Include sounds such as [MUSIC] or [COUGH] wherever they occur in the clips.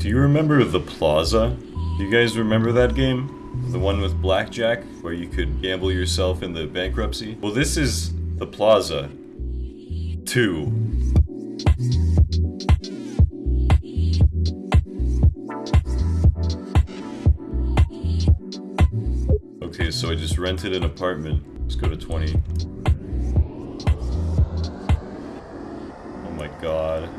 Do you remember the Plaza? Do you guys remember that game? The one with blackjack, where you could gamble yourself in the bankruptcy? Well, this is the Plaza 2. Okay, so I just rented an apartment. Let's go to 20. Oh my god.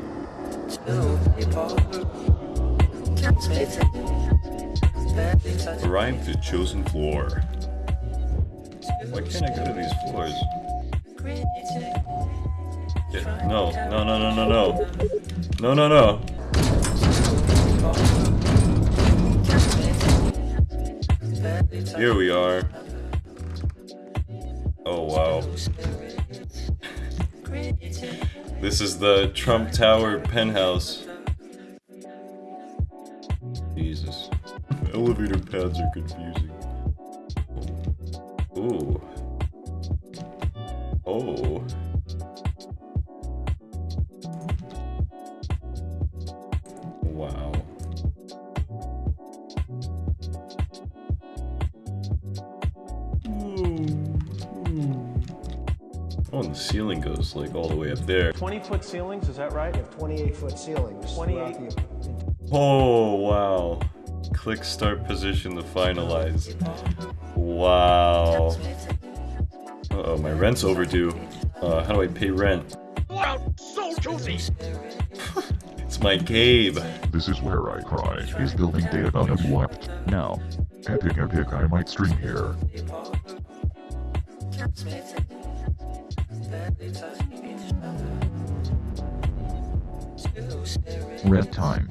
Arrived at chosen floor. Why can't I go to these floors? Yeah, no, no, no, no, no, no. No, no, no. Here we are. Oh, wow. [LAUGHS] This is the Trump Tower penthouse. Jesus. Elevator pads are confusing. Ooh. Oh. Wow. Oh, and the ceiling goes like all the way up there. 20 foot ceilings, is that right? 28 foot ceilings. 28. Oh, wow. Click start position to finalize. Wow. Uh oh, my rent's overdue. Uh, how do I pay rent? Wow, so juicy. It's my cave. This is where I cry. Is building data have wept? No. Epic epic I might stream here. Red time.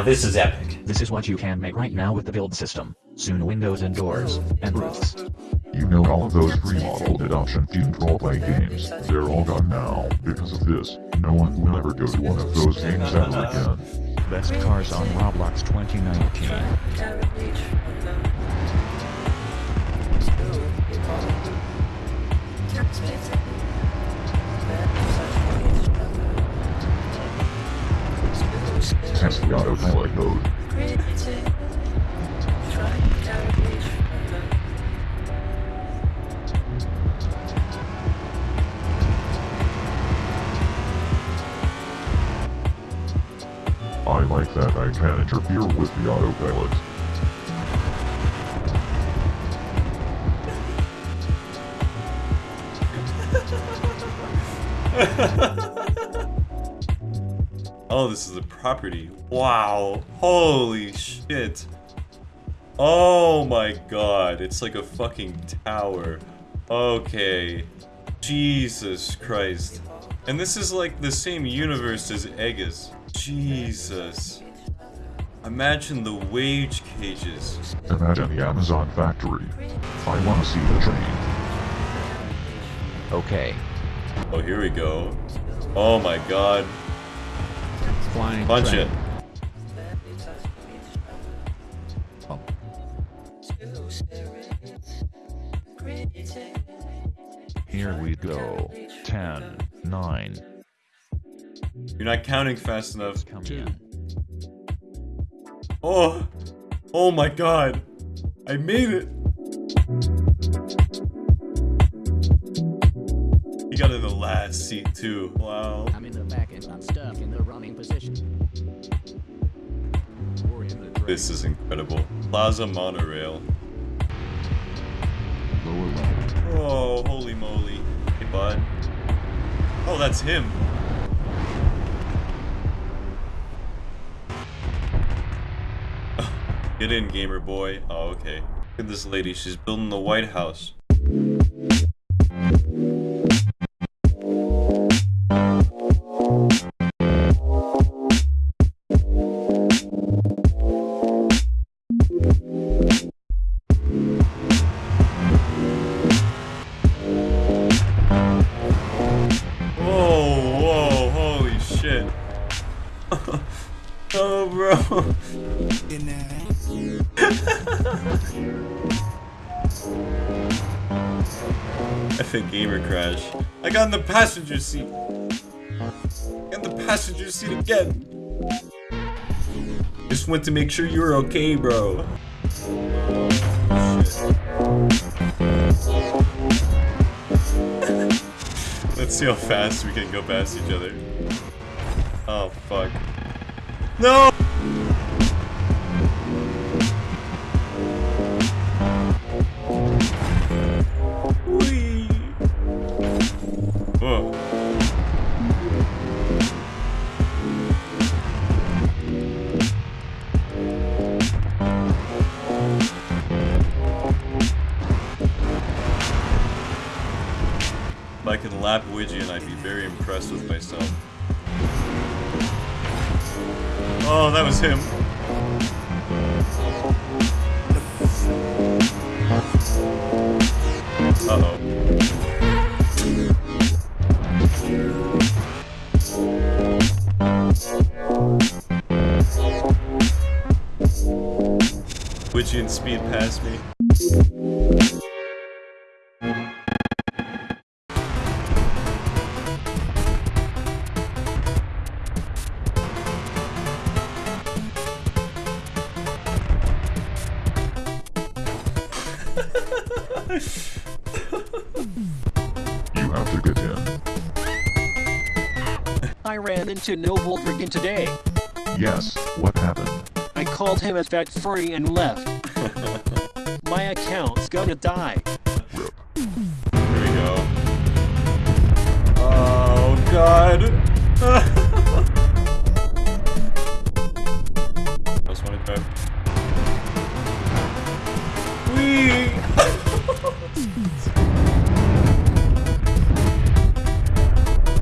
Now this is epic. This is what you can make right now with the build system. Soon windows and doors, and roofs. You know all of those pre-modeled adoption themed roleplay games. They're all gone now. Because of this, no one will ever go to one of those games ever again. Best cars on Roblox 2019. Test the autopilot mode. I like that I can interfere with the autopilot. [LAUGHS] Oh, this is a property. Wow. Holy shit. Oh my god. It's like a fucking tower. Okay. Jesus Christ. And this is like the same universe as Aegis. Jesus. Imagine the wage cages. Imagine the Amazon factory. I want to see the train. Okay. Oh, here we go. Oh my god. Flying Punch train. it. Here we go. 10, 9, You're not counting fast enough. Come in. Oh, oh my god. I made it. He got in the last seat too. Wow. I'm in the back and I'm stuck in the running position. We're in the This is incredible. Plaza Monorail. Lower level. Oh, holy moly. Hey, bud. Oh, that's him. [LAUGHS] Get in, gamer boy. Oh, okay. Look at this lady. She's building the White House. [LAUGHS] oh, bro. [LAUGHS] Epic gamer crash. I got in the passenger seat. In the passenger seat again. Just went to make sure you were okay, bro. [LAUGHS] Let's see how fast we can go past each other. Oh, fuck. No! If I can lap Widgeon, I'd be very impressed with myself. Oh, that was him. Uh-oh. Widgeon speed past me. You have to get in. I ran into No Voltrig today. Yes, what happened? I called him a fat furry and left. [LAUGHS] My account's gonna die. Rip. Here we go. Oh god. [LAUGHS]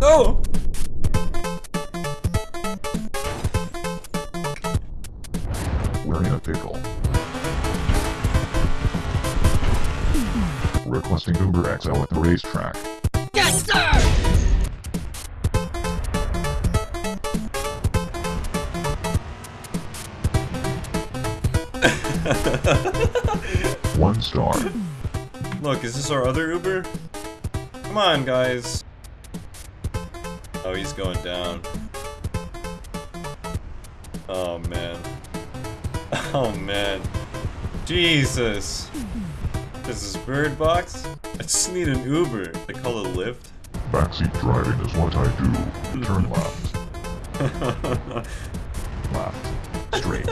no! We're in a pickle. Requesting Uber XL at the racetrack. Yes, sir! One star. Look, is this our other Uber? Come on, guys. Oh, he's going down. Oh, man. [LAUGHS] Oh, man. Jesus. This is Bird Box? I just need an Uber. They call it Lyft. Backseat driving is what I do. Turn left. [LAUGHS] left. Straight.